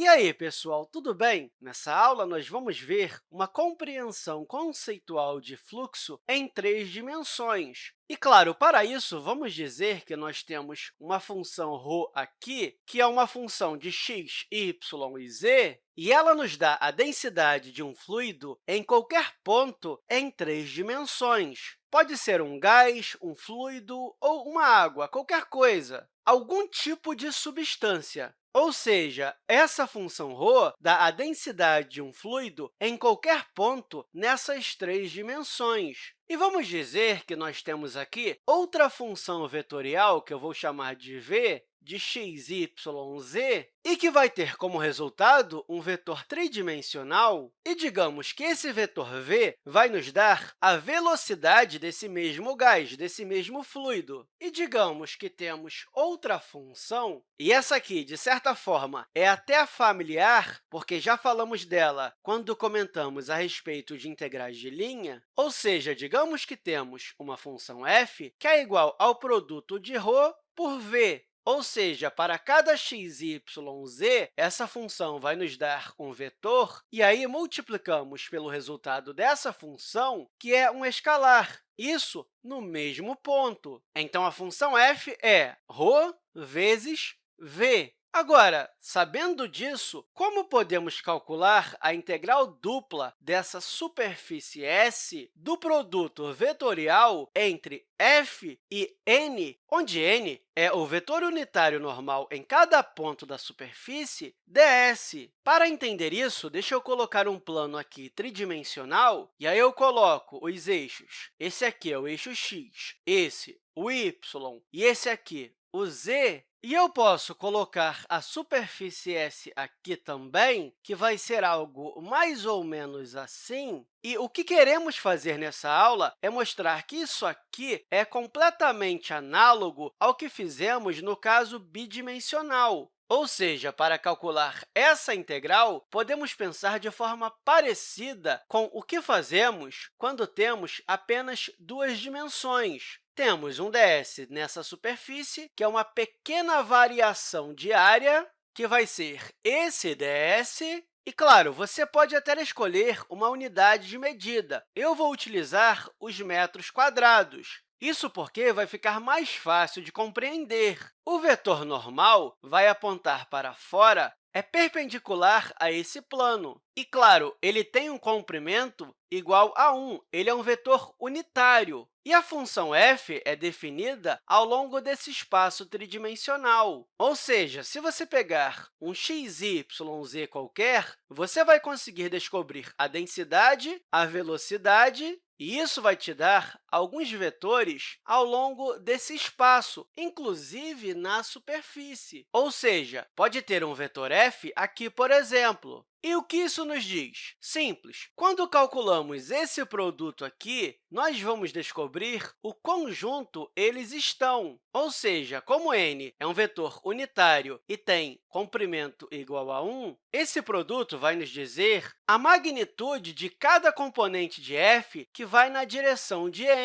E aí, pessoal, tudo bem? Nessa aula, nós vamos ver uma compreensão conceitual de fluxo em três dimensões. E, claro, para isso, vamos dizer que nós temos uma função ρ aqui, que é uma função de x, y e z, e ela nos dá a densidade de um fluido em qualquer ponto em três dimensões. Pode ser um gás, um fluido ou uma água, qualquer coisa, algum tipo de substância. Ou seja, essa função ρ dá a densidade de um fluido em qualquer ponto nessas três dimensões. E vamos dizer que nós temos aqui outra função vetorial, que eu vou chamar de v, de x, y, z, e que vai ter como resultado um vetor tridimensional, e digamos que esse vetor v vai nos dar a velocidade desse mesmo gás, desse mesmo fluido. E digamos que temos outra função, e essa aqui, de certa forma, é até familiar, porque já falamos dela quando comentamos a respeito de integrais de linha, ou seja, digamos que temos uma função f que é igual ao produto de ρ por v, ou seja, para cada x, y, z, essa função vai nos dar um vetor, e aí multiplicamos pelo resultado dessa função, que é um escalar, isso no mesmo ponto. Então, a função f é ρ vezes v. Agora, sabendo disso, como podemos calcular a integral dupla dessa superfície S do produto vetorial entre f e n, onde n é o vetor unitário normal em cada ponto da superfície, ds. Para entender isso, deixa eu colocar um plano aqui tridimensional, e aí eu coloco os eixos. Esse aqui é o eixo x, esse o y, e esse aqui o z, e eu posso colocar a superfície S aqui também, que vai ser algo mais ou menos assim. E o que queremos fazer nessa aula é mostrar que isso aqui é completamente análogo ao que fizemos no caso bidimensional. Ou seja, para calcular essa integral, podemos pensar de forma parecida com o que fazemos quando temos apenas duas dimensões. Temos um ds nessa superfície, que é uma pequena variação de área, que vai ser esse ds. E, claro, você pode até escolher uma unidade de medida. Eu vou utilizar os metros quadrados. Isso porque vai ficar mais fácil de compreender. O vetor normal vai apontar para fora é perpendicular a esse plano. E, claro, ele tem um comprimento igual a 1. Ele é um vetor unitário. E a função f é definida ao longo desse espaço tridimensional. Ou seja, se você pegar um x, y, z qualquer, você vai conseguir descobrir a densidade, a velocidade e isso vai te dar alguns vetores ao longo desse espaço, inclusive na superfície. Ou seja, pode ter um vetor f aqui, por exemplo. E o que isso nos diz? Simples. Quando calculamos esse produto aqui, nós vamos descobrir o quão junto eles estão. Ou seja, como n é um vetor unitário e tem comprimento igual a 1, esse produto vai nos dizer a magnitude de cada componente de f que vai na direção de n.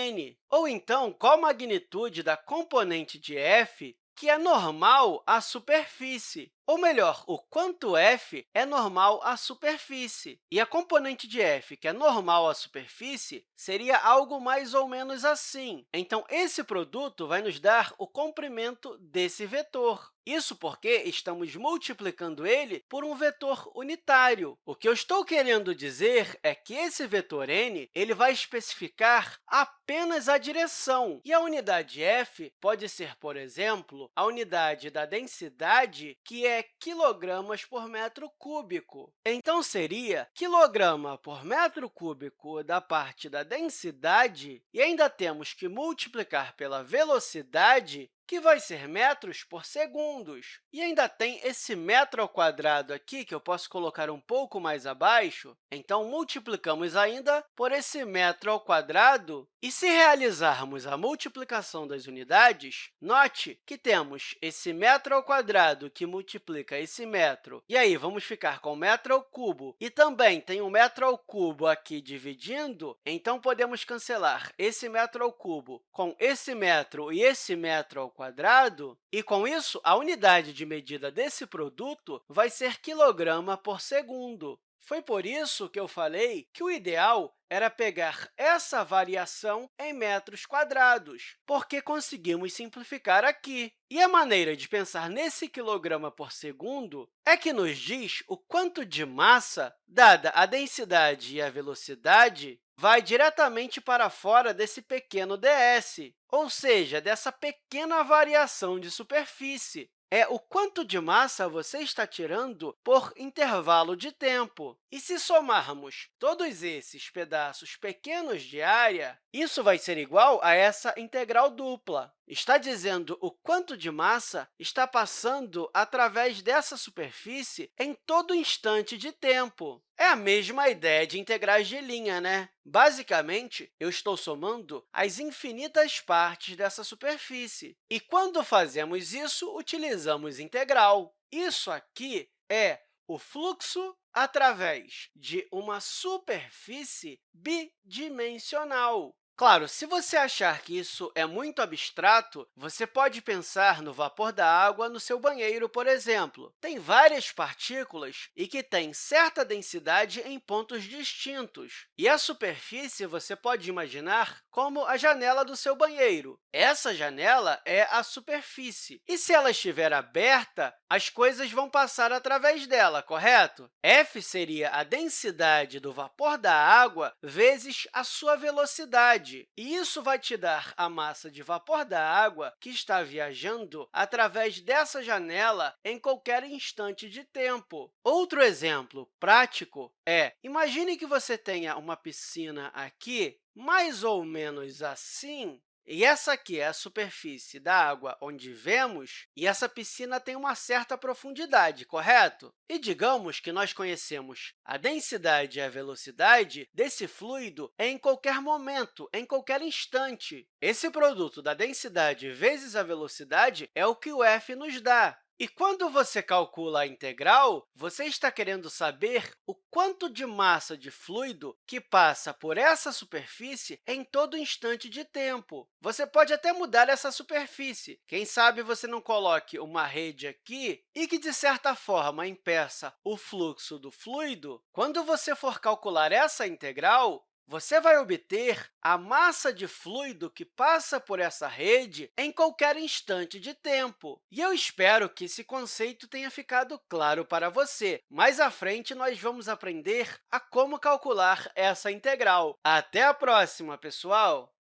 Ou então, qual a magnitude da componente de f que é normal à superfície. Ou melhor, o quanto f é normal à superfície. E a componente de f, que é normal à superfície, seria algo mais ou menos assim. Então, esse produto vai nos dar o comprimento desse vetor. Isso porque estamos multiplicando ele por um vetor unitário. O que eu estou querendo dizer é que esse vetor n ele vai especificar apenas a direção, e a unidade f pode ser, por exemplo, a unidade da densidade, que é quilogramas por metro cúbico. Então, seria quilograma por metro cúbico da parte da densidade, e ainda temos que multiplicar pela velocidade, que vai ser metros por segundos. E ainda tem esse metro ao quadrado aqui, que eu posso colocar um pouco mais abaixo. Então, multiplicamos ainda por esse metro ao quadrado. E se realizarmos a multiplicação das unidades, note que temos esse metro ao quadrado que multiplica esse metro. E aí, vamos ficar com metro ao cubo. E também tem um metro ao cubo aqui dividindo, então podemos cancelar esse metro ao cubo com esse metro e esse metro ao quadrado, e, com isso, a unidade de medida desse produto vai ser quilograma por segundo. Foi por isso que eu falei que o ideal era pegar essa variação em metros quadrados, porque conseguimos simplificar aqui. E a maneira de pensar nesse quilograma por segundo é que nos diz o quanto de massa, dada a densidade e a velocidade, vai diretamente para fora desse pequeno ds, ou seja, dessa pequena variação de superfície é o quanto de massa você está tirando por intervalo de tempo. E se somarmos todos esses pedaços pequenos de área, isso vai ser igual a essa integral dupla. Está dizendo o quanto de massa está passando através dessa superfície em todo instante de tempo. É a mesma ideia de integrais de linha, né? Basicamente, eu estou somando as infinitas partes dessa superfície. E, quando fazemos isso, utilizamos integral. Isso aqui é o fluxo através de uma superfície bidimensional. Claro, se você achar que isso é muito abstrato, você pode pensar no vapor da água no seu banheiro, por exemplo. Tem várias partículas e que têm certa densidade em pontos distintos. E a superfície você pode imaginar como a janela do seu banheiro. Essa janela é a superfície. E se ela estiver aberta, as coisas vão passar através dela, correto? F seria a densidade do vapor da água vezes a sua velocidade. E isso vai te dar a massa de vapor da água que está viajando através dessa janela em qualquer instante de tempo. Outro exemplo prático é, imagine que você tenha uma piscina aqui mais ou menos assim, e essa aqui é a superfície da água onde vemos, e essa piscina tem uma certa profundidade, correto? E digamos que nós conhecemos a densidade e a velocidade desse fluido em qualquer momento, em qualquer instante. Esse produto da densidade vezes a velocidade é o que o f nos dá. E quando você calcula a integral, você está querendo saber o quanto de massa de fluido que passa por essa superfície em todo instante de tempo. Você pode até mudar essa superfície. Quem sabe você não coloque uma rede aqui e que, de certa forma, impeça o fluxo do fluido. Quando você for calcular essa integral, você vai obter a massa de fluido que passa por essa rede em qualquer instante de tempo. E eu espero que esse conceito tenha ficado claro para você. Mais à frente, nós vamos aprender a como calcular essa integral. Até a próxima, pessoal!